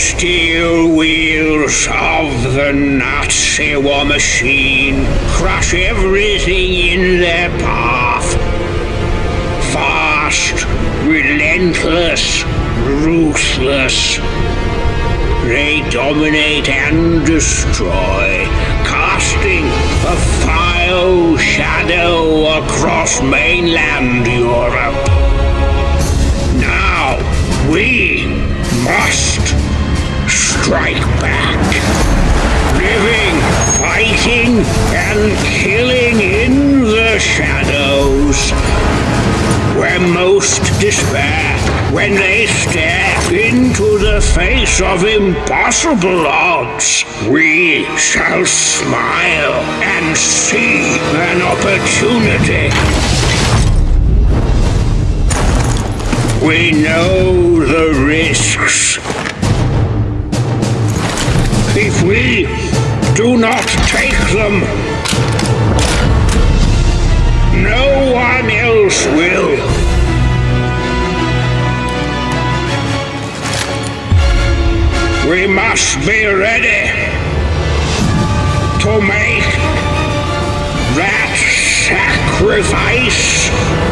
steel wheels of the Nazi war machine crush everything in their path. Fast, relentless, ruthless. They dominate and destroy, casting a vile shadow across mainland Europe. Now we must strike back. Living, fighting, and killing in the shadows. Where most despair when they stare into the face of impossible odds. We shall smile and see an opportunity. We know the risks. We do not take them, no one else will. We must be ready to make that sacrifice.